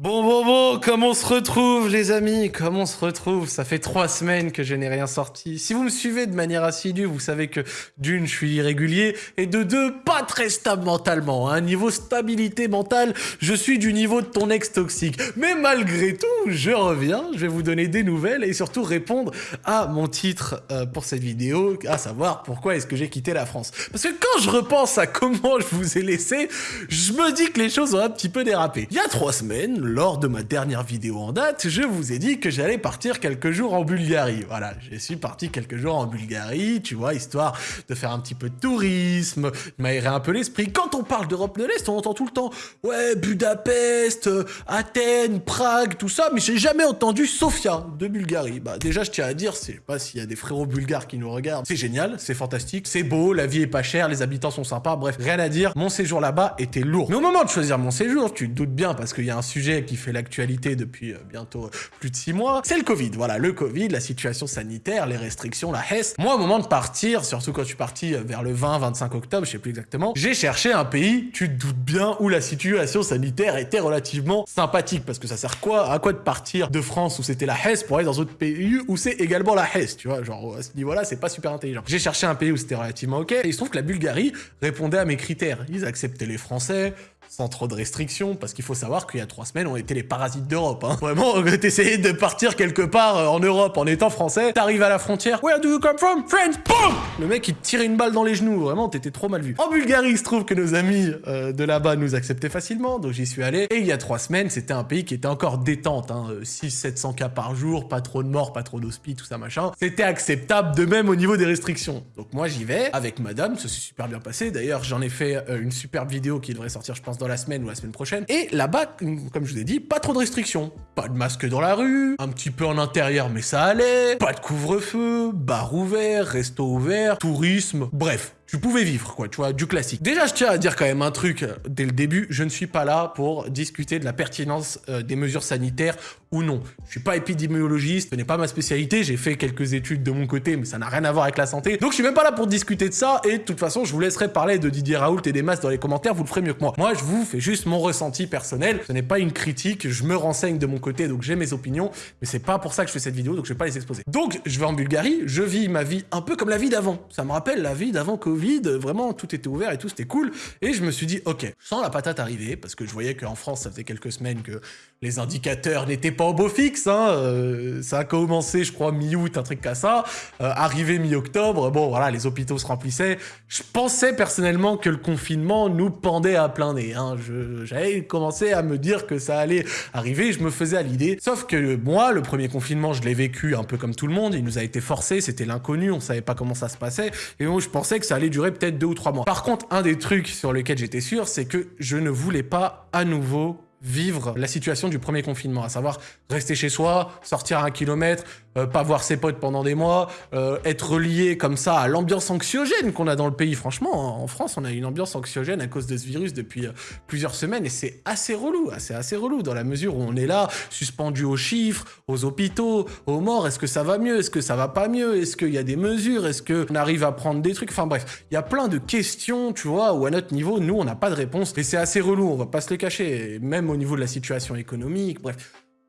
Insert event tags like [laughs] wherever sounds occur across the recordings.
Bon, bon, bon, comment on se retrouve, les amis? Comment on se retrouve? Ça fait trois semaines que je n'ai rien sorti. Si vous me suivez de manière assidue, vous savez que d'une, je suis irrégulier, et de deux, pas très stable mentalement. Hein. Niveau stabilité mentale, je suis du niveau de ton ex toxique. Mais malgré tout, je reviens, je vais vous donner des nouvelles et surtout répondre à mon titre euh, pour cette vidéo, à savoir pourquoi est-ce que j'ai quitté la France. Parce que quand je repense à comment je vous ai laissé, je me dis que les choses ont un petit peu dérapé. Il y a trois semaines, lors de ma dernière vidéo en date, je vous ai dit que j'allais partir quelques jours en Bulgarie. Voilà, je suis parti quelques jours en Bulgarie, tu vois, histoire de faire un petit peu de tourisme, m'aérer un peu l'esprit. Quand on parle d'Europe de l'Est, on entend tout le temps « Ouais, Budapest, Athènes, Prague, tout ça », mais j'ai jamais entendu Sofia de Bulgarie. Bah déjà, je tiens à dire, je sais pas s'il y a des frérots bulgares qui nous regardent, c'est génial, c'est fantastique, c'est beau, la vie est pas chère, les habitants sont sympas, bref, rien à dire, mon séjour là-bas était lourd. Mais au moment de choisir mon séjour, tu te doutes bien, parce qu'il y a un sujet qui fait l'actualité depuis euh, bientôt plus de six mois, c'est le Covid. Voilà, le Covid, la situation sanitaire, les restrictions, la HES. Moi, au moment de partir, surtout quand je suis parti euh, vers le 20-25 octobre, je sais plus exactement, j'ai cherché un pays, tu te doutes bien, où la situation sanitaire était relativement sympathique. Parce que ça sert quoi à quoi de partir de France où c'était la HES pour aller dans d'autres pays où c'est également la HES, tu vois, genre à ce niveau-là, c'est pas super intelligent. J'ai cherché un pays où c'était relativement ok, et il se trouve que la Bulgarie répondait à mes critères. Ils acceptaient les Français, sans trop de restrictions, parce qu'il faut savoir qu'il y a trois semaines, on était les parasites d'Europe. Hein. Vraiment, [laughs] t'essayais de partir quelque part euh, en Europe en étant français, t'arrives à la frontière, Where do you come from? France! Boom! Le mec, il te tire une balle dans les genoux, vraiment, t'étais trop mal vu. En Bulgarie, il se trouve que nos amis euh, de là-bas nous acceptaient facilement, donc j'y suis allé, et il y a trois semaines, c'était un pays qui était encore détente, hein, 600-700 euh, cas par jour, pas trop de morts, pas trop d'hospi, tout ça machin. C'était acceptable de même au niveau des restrictions. Donc moi, j'y vais, avec madame, ça s'est super bien passé, d'ailleurs, j'en ai fait une superbe vidéo qui devrait sortir, je pense, dans la semaine ou la semaine prochaine. Et là-bas, comme je ai dit, pas trop de restrictions. Pas de masque dans la rue, un petit peu en intérieur, mais ça allait. Pas de couvre-feu, bar ouvert, resto ouvert, tourisme, bref tu pouvais vivre, quoi, tu vois, du classique. Déjà, je tiens à dire quand même un truc euh, dès le début, je ne suis pas là pour discuter de la pertinence euh, des mesures sanitaires ou non. Je suis pas épidémiologiste, ce n'est pas ma spécialité, j'ai fait quelques études de mon côté, mais ça n'a rien à voir avec la santé. Donc je suis même pas là pour discuter de ça, et de toute façon, je vous laisserai parler de Didier Raoult et des masses dans les commentaires, vous le ferez mieux que moi. Moi, je vous fais juste mon ressenti personnel, ce n'est pas une critique, je me renseigne de mon côté, donc j'ai mes opinions, mais c'est pas pour ça que je fais cette vidéo, donc je vais pas les exposer. Donc, je vais en Bulgarie, je vis ma vie un peu comme la vie d'avant. Ça me rappelle la vie d'avant Covid, vraiment, tout était ouvert et tout, c'était cool. Et je me suis dit, ok, sans la patate arriver, parce que je voyais qu'en France, ça faisait quelques semaines que les indicateurs n'étaient pas au beau fixe, hein, euh, ça a commencé, je crois, mi-août, un truc comme ça, euh, arrivé mi-octobre, bon, voilà, les hôpitaux se remplissaient. Je pensais personnellement que le confinement nous pendait à plein nez, hein. j'avais commencé à me dire que ça allait arriver, je me faisais à l'idée. Sauf que moi, le premier confinement, je l'ai vécu un peu comme tout le monde, il nous a été forcé, c'était l'inconnu, on savait pas comment ça se passait, et moi, je pensais que ça allait durer peut-être deux ou trois mois. Par contre, un des trucs sur lesquels j'étais sûr, c'est que je ne voulais pas à nouveau vivre la situation du premier confinement, à savoir rester chez soi, sortir à un kilomètre, euh, pas voir ses potes pendant des mois, euh, être relié comme ça à l'ambiance anxiogène qu'on a dans le pays. Franchement, en France, on a une ambiance anxiogène à cause de ce virus depuis euh, plusieurs semaines et c'est assez relou, c'est assez relou dans la mesure où on est là, suspendu aux chiffres, aux hôpitaux, aux morts. Est-ce que ça va mieux? Est-ce que ça va pas mieux? Est-ce qu'il y a des mesures? Est-ce qu'on arrive à prendre des trucs? Enfin bref, il y a plein de questions, tu vois, où à notre niveau, nous, on n'a pas de réponse et c'est assez relou, on va pas se le cacher, même au niveau de la situation économique, bref,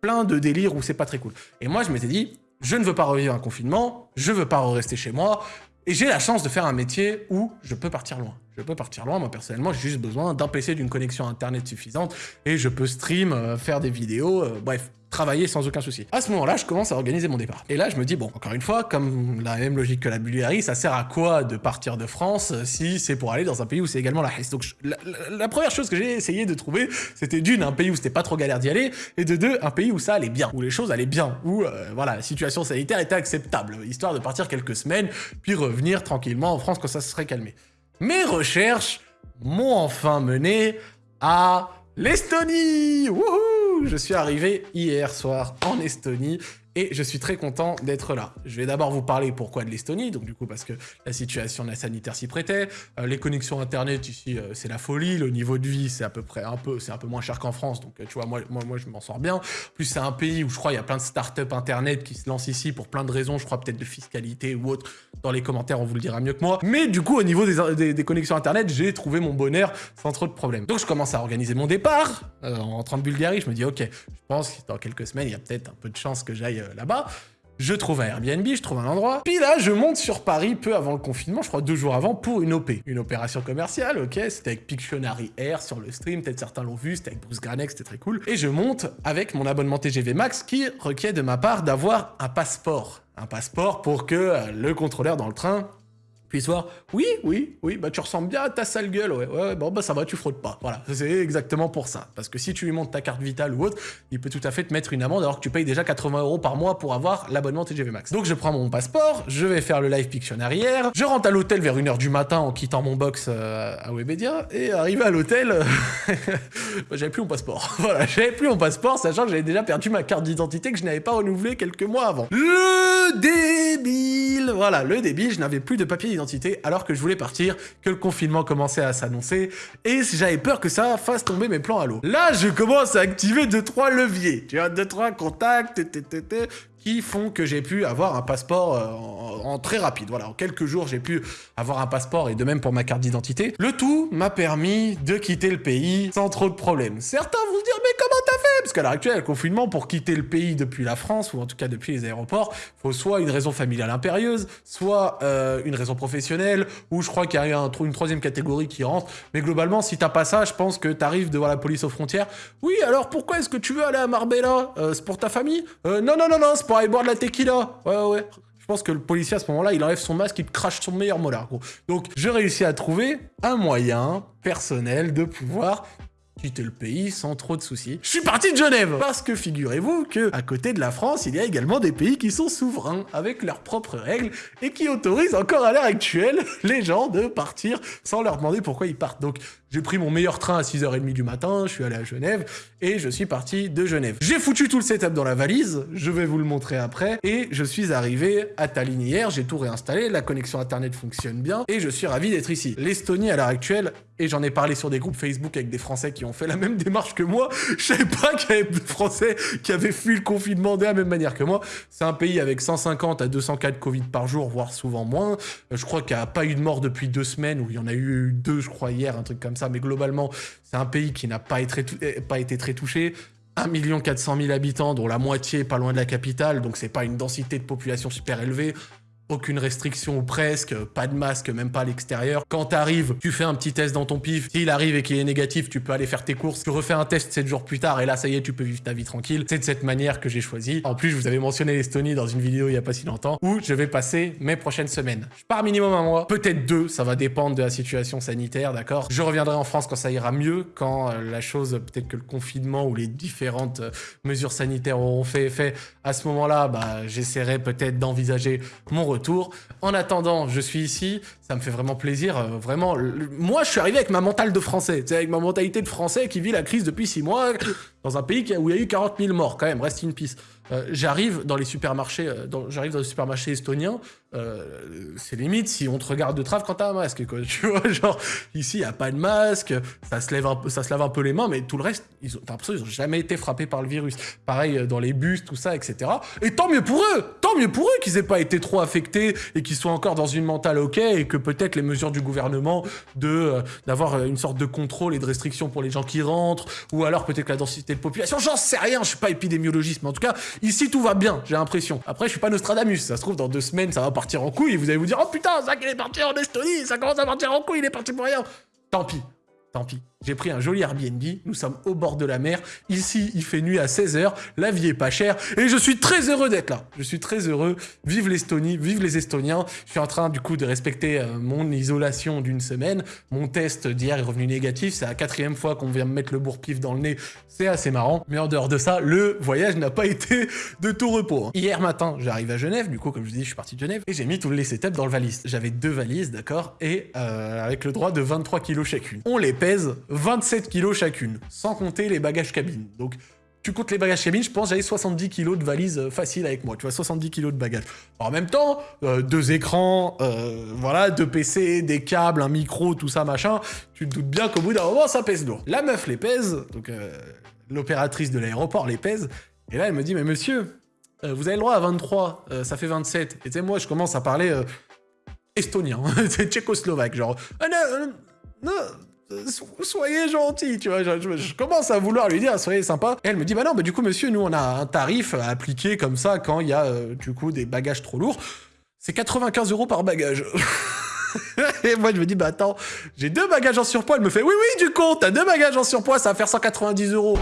plein de délires où c'est pas très cool. Et moi, je m'étais dit, je ne veux pas revivre un confinement, je veux pas rester chez moi, et j'ai la chance de faire un métier où je peux partir loin. Je peux partir loin, moi personnellement, j'ai juste besoin d'un PC, d'une connexion internet suffisante, et je peux stream, euh, faire des vidéos, euh, bref, travailler sans aucun souci. À ce moment-là, je commence à organiser mon départ. Et là, je me dis, bon, encore une fois, comme la même logique que la Bulgarie, ça sert à quoi de partir de France si c'est pour aller dans un pays où c'est également la Hesse? Donc, la, première chose que j'ai essayé de trouver, c'était d'une, un pays où c'était pas trop galère d'y aller, et de deux, un pays où ça allait bien, où les choses allaient bien, où, euh, voilà, la situation sanitaire était acceptable, histoire de partir quelques semaines, puis revenir tranquillement en France quand ça se serait calmé. Mes recherches m'ont enfin mené à l'Estonie. Je suis arrivé hier soir en Estonie et je suis très content d'être là. Je vais d'abord vous parler pourquoi de l'Estonie, donc du coup parce que la situation sanitaire s'y prêtait, euh, les connexions internet ici euh, c'est la folie, le niveau de vie c'est à peu près un peu, c'est un peu moins cher qu'en France, donc euh, tu vois moi, moi, moi je m'en sors bien. En plus c'est un pays où je crois il y a plein de startups internet qui se lancent ici pour plein de raisons, je crois peut-être de fiscalité ou autre. Dans les commentaires on vous le dira mieux que moi. Mais du coup au niveau des, connexions internet j'ai trouvé mon bonheur sans trop de problèmes. Donc je commence à organiser mon départ en rentrant de Bulgarie, je me dis ok, je pense que dans quelques semaines il y a peut-être un peu de chance que j'aille là-bas. Je trouve un Airbnb, je trouve un endroit. Puis là, je monte sur Paris peu avant le confinement, je crois deux jours avant, pour une OP. Une opération commerciale, ok C'était avec Pictionary Air sur le stream, peut-être certains l'ont vu, c'était avec Bruce Granex, c'était très cool. Et je monte avec mon abonnement TGV Max qui requiert de ma part d'avoir un passeport. Un passeport pour que euh, le contrôleur dans le train soir, oui, oui, oui, bah tu ressembles bien à ta sale gueule, ouais, ouais, bon bah ça va, tu fraudes pas. Voilà, c'est exactement pour ça. Parce que si tu lui montres ta carte vitale ou autre, il peut tout à fait te mettre une amende alors que tu payes déjà 80 euros par mois pour avoir l'abonnement TGV Max. Donc je prends mon passeport, je vais faire le live fiction arrière, je rentre à l'hôtel vers 1h du matin en quittant mon box euh, à Webedia, et arrivé à l'hôtel, [laughs] bah, j'avais plus mon passeport. [laughs] voilà, j'avais plus mon passeport, sachant que j'avais déjà perdu ma carte d'identité que je n'avais pas renouvelée quelques mois avant. Le débile Voilà, le débile, je n'avais plus de papier d'identité alors que je voulais partir, que le confinement commençait à s'annoncer, et j'avais peur que ça fasse tomber mes plans à l'eau. Là, je commence à activer 2-3 leviers, tu vois, 2-3 contacts, qui font que j'ai pu avoir un passeport euh, en, très rapide. Voilà, en quelques jours, j'ai pu avoir un passeport et de même pour ma carte d'identité. Le tout m'a permis de quitter le pays sans trop de problèmes. Certains vont se dire, mais comment Parce qu'à l'heure actuelle, le confinement, pour quitter le pays depuis la France, ou en tout cas depuis les aéroports, faut soit une raison familiale impérieuse, soit euh, une raison professionnelle, ou je crois qu'il y a un, une troisième catégorie qui rentre. Mais globalement, si t'as pas ça, je pense que t'arrives devant la police aux frontières. Oui, alors pourquoi est-ce que tu veux aller à Marbella? Euh, C'est pour ta famille? Non, non, non, non, c'est pour aller boire de la tequila. Ouais, ouais. Je pense que le policier, à ce moment-là, il enlève son masque, il crache son meilleur molar, gros. Donc, je réussis à trouver un moyen personnel de pouvoir quitter le pays sans trop de soucis. Je suis parti de Genève Parce que figurez-vous que à côté de la France, il y a également des pays qui sont souverains, avec leurs propres règles, et qui autorisent encore à l'heure actuelle [laughs] les gens de partir sans leur demander pourquoi ils partent. Donc j'ai pris mon meilleur train à 6h30 du matin, je suis allé à Genève, et je suis parti de Genève. J'ai foutu tout le setup dans la valise, je vais vous le montrer après, et je suis arrivé à Tallinn hier, j'ai tout réinstallé, la connexion internet fonctionne bien, et je suis ravi d'être ici. L'Estonie, à l'heure actuelle, et j'en ai parlé sur des groupes Facebook avec des Français qui ont fait la même démarche que moi, [laughs] je savais pas qu'il y avait des Français qui avaient fui le confinement de la même manière que moi. C'est un pays avec 150 à 200 cas de Covid par jour, voire souvent moins. Euh, je crois qu'il n'y a pas eu de mort depuis deux semaines, ou il y en a eu deux, je crois, hier, un truc comme ça mais globalement, c'est un pays qui n'a pas, eh, pas été très touché. 1 400 000 habitants, dont la moitié pas loin de la capitale, donc c'est pas une densité de population super élevée aucune restriction ou presque, pas de masque, même pas à l'extérieur. Quand t'arrives, tu fais un petit test dans ton pif. S'il arrive et qu'il est négatif, tu peux aller faire tes courses. Tu refais un test 7 jours plus tard et là, ça y est, tu peux vivre ta vie tranquille. C'est de cette manière que j'ai choisi. En plus, je vous avais mentionné l'Estonie dans une vidéo il y a pas si longtemps où je vais passer mes prochaines semaines. Je pars minimum un mois, peut-être deux, ça va dépendre de la situation sanitaire, d'accord? Je reviendrai en France quand ça ira mieux, quand euh, la chose, peut-être que le confinement ou les différentes euh, mesures sanitaires auront fait effet. À ce moment-là, bah, j'essaierai peut-être d'envisager mon En attendant, je suis ici, ça me fait vraiment plaisir. Euh, vraiment, moi, je suis arrivé avec ma mentale de français, avec ma mentalité de français qui vit la crise depuis six mois dans un pays où il y a eu 40 000 morts quand même, reste une piste. Euh, j'arrive dans les supermarchés, euh, j'arrive dans les supermarchés estoniens, euh, c'est limite si on te regarde de trave quand t'as un masque, quoi. Tu vois, [laughs] genre ici y a pas de masque, ça se lève, un ça se lave un peu les mains, mais tout le reste, ils ont, t'as l'impression qu'ils ont jamais été frappés par le virus. Pareil dans les bus, tout ça, etc. Et tant mieux pour eux, tant mieux pour eux qu'ils aient pas été trop affectés et qu'ils soient encore dans une mentale ok et que peut-être les mesures du gouvernement de d'avoir une sorte de contrôle et de restriction pour les gens qui rentrent, ou alors peut-être la densité de population, j'en sais rien, je suis pas épidémiologiste, mais en tout cas Ici, tout va bien, j'ai l'impression. Après, je suis pas Nostradamus. Ça se trouve, dans deux semaines, ça va partir en couille vous allez vous dire Oh putain, ça qu'il est parti en Estonie, ça commence à partir en couille, il est parti pour rien. Tant pis, tant pis. J'ai pris un joli Airbnb, nous sommes au bord de la mer. Ici, il fait nuit à 16h, la vie est pas chère et je suis très heureux d'être là. Je suis très heureux. Vive l'Estonie, vive les Estoniens. Je suis en train du coup de respecter euh, mon isolation d'une semaine. Mon test d'hier est revenu négatif. C'est la quatrième fois qu'on vient me mettre le bourre-pif dans le nez. C'est assez marrant. Mais en dehors de ça, le voyage n'a pas été de tout repos. Hein. Hier matin, j'arrive à Genève. Du coup, comme je vous dis, je suis parti de Genève et j'ai mis tous les setups dans le valise. J'avais deux valises, d'accord Et euh, avec le droit de 23 kilos chacune. On les pèse 27 kilos chacune, sans compter les bagages cabine. Donc tu comptes les bagages cabine, je pense j'avais 70 kilos de valise euh, facile avec moi, tu vois, 70 kilos de bagages. en même temps, euh, deux écrans, euh, voilà, deux PC, des câbles, un micro, tout ça, machin, tu te doutes bien qu'au bout d'un moment, ça pèse lourd. La meuf les pèse, donc l'opératrice de l'aéroport les pèse, et là elle me dit, mais monsieur, vous avez le droit à 23, ça fait 27. Et tu sais, moi je commence à parler estonien, [laughs] c'est tchécoslovaque, genre, ah non, non, soyez gentil, tu vois. Je, commence à vouloir lui dire, soyez sympa. Et elle me dit, bah non, bah du coup, monsieur, nous, on a un tarif à appliquer comme ça quand il y a, euh, du coup, des bagages trop lourds. C'est 95 euros par bagage. [laughs] et moi, je me dis, bah attends, j'ai deux bagages en surpoids. Elle me fait, oui, oui, du coup, t'as deux bagages en surpoids, ça va faire 190 euros.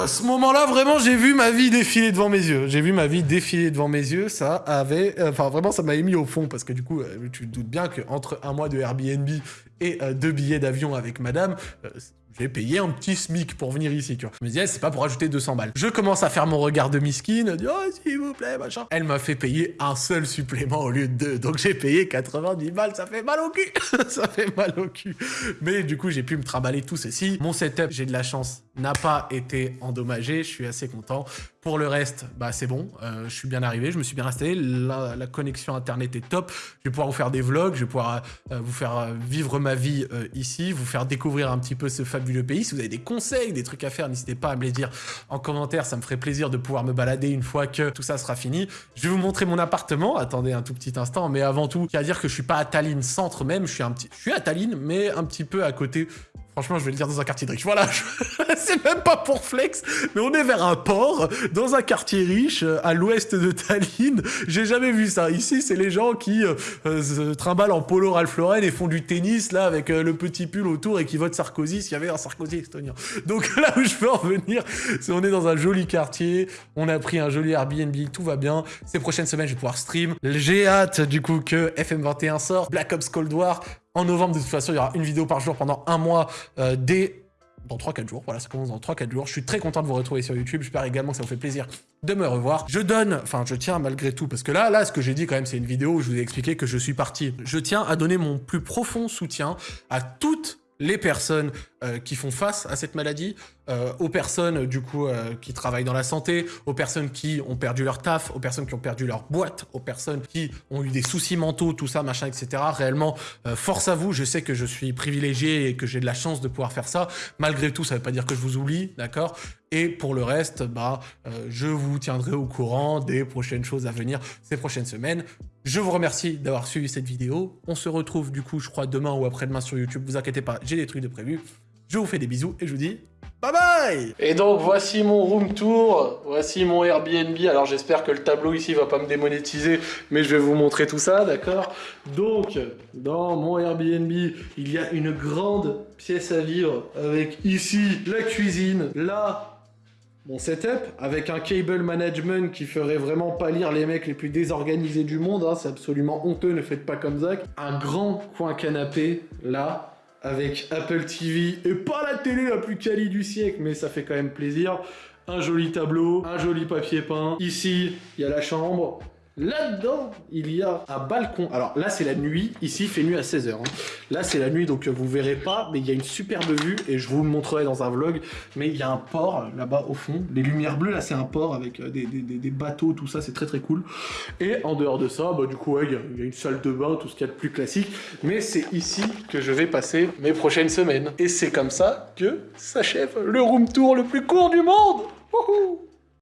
À ce moment-là, vraiment, j'ai vu ma vie défiler devant mes yeux. J'ai vu ma vie défiler devant mes yeux. Ça avait... Euh, enfin, vraiment, ça m'a mis au fond. Parce que du coup, euh, tu te doutes bien qu'entre un mois de Airbnb et euh, deux billets d'avion avec madame, j'ai payé un petit SMIC pour venir ici, tu vois. Je me disais, c'est pas pour ajouter 200 balles. Je commence à faire mon regard de miskine, dit, oh, s'il vous plaît, machin. Elle m'a fait payer un seul supplément au lieu de deux. Donc j'ai payé 90 balles, ça fait mal au cul. [laughs] ça fait mal au cul. Mais du coup, j'ai pu me trimballer tout ceci. Mon setup, j'ai de la chance, n'a pas été endommagé. Je suis assez content. Pour le reste, bah c'est bon, euh, je suis bien arrivé, je me suis bien installé, la, connexion internet est top, je vais pouvoir vous faire des vlogs, je vais pouvoir euh, vous faire euh, vivre ma vie ici, vous faire découvrir un petit peu ce fabuleux pays. Si vous avez des conseils, des trucs à faire, n'hésitez pas à me les dire en commentaire, ça me ferait plaisir de pouvoir me balader une fois que tout ça sera fini. Je vais vous montrer mon appartement, attendez un tout petit instant, mais avant tout, il y a à dire que je suis pas à Tallinn centre même, je suis un petit, je suis à Tallinn, mais un petit peu à côté Franchement, je vais le dire dans un quartier riche. Voilà, [laughs] c'est même pas pour flex, mais on est vers un port, dans un quartier riche, euh, à l'ouest de Tallinn. J'ai jamais vu ça. Ici, c'est les gens qui euh, euh, se trimballent en polo Ralph Lauren et font du tennis, là, avec le petit pull autour et qui votent Sarkozy, s'il y avait un Sarkozy estonien. Donc [laughs] là où je veux en venir, c'est on est dans un joli quartier, on a pris un joli Airbnb, tout va bien. Ces prochaines semaines, je vais pouvoir stream. J'ai hâte, du coup, que FM21 sort, Black Ops Cold War, en novembre, de toute façon, il y aura une vidéo par jour pendant un mois euh, dès dans 3-4 jours. Voilà, ça commence dans 3-4 jours. Je suis très content de vous retrouver sur YouTube. J'espère également que ça vous fait plaisir de me revoir. Je donne, enfin, je tiens malgré tout, parce que là, là, ce que j'ai dit quand même, c'est une vidéo où je vous ai expliqué que je suis parti. Je tiens à donner mon plus profond soutien à toutes les personnes euh, qui font face à cette maladie, euh, aux personnes du coup euh, qui travaillent dans la santé, aux personnes qui ont perdu leur taf, aux personnes qui ont perdu leur boîte, aux personnes qui ont eu des soucis mentaux, tout ça, machin, etc. Réellement, force à vous, je sais que je suis privilégié et que j'ai de la chance de pouvoir faire ça. Malgré tout, ça ne veut pas dire que je vous oublie, d'accord? Et pour le reste, bah, je vous tiendrai au courant des prochaines choses à venir ces prochaines semaines. Je vous remercie d'avoir suivi cette vidéo. On se retrouve du coup, je crois, demain ou après-demain sur YouTube. Vous inquiétez pas, j'ai des trucs de prévu. Je vous fais des bisous et je vous dis bye bye Et donc voici mon room tour, voici mon Airbnb. Alors j'espère que le tableau ici va pas me démonétiser, mais je vais vous montrer tout ça, d'accord? Donc, dans mon Airbnb, il y a une grande pièce à vivre avec ici la cuisine, là mon setup avec un cable management qui ferait vraiment pas lire les mecs les plus désorganisés du monde. Hein. c'est absolument honteux, ne faites pas comme Zach. Un grand coin canapé là avec Apple TV et pas la télé la plus quali du siècle, mais ça fait quand même plaisir. Un joli tableau, un joli papier peint. Ici, il y a la chambre. Là-dedans, il y a un balcon. Alors là, c'est la nuit. Ici, il fait nuit à 16h. Hein. Là, c'est la nuit, donc vous verrez pas, mais il y a une superbe vue et je vous montrerai dans un vlog. Mais il y a un port là-bas au fond. Les lumières bleues, là, c'est un port avec euh, des, bateaux, tout ça, c'est très très cool. Et en dehors de ça, bah, du coup, il, y a, une salle de bain, tout ce qu'il y a de plus classique. Mais c'est ici que je vais passer mes prochaines semaines. Et c'est comme ça que s'achève le room tour le plus court du monde. Wouhou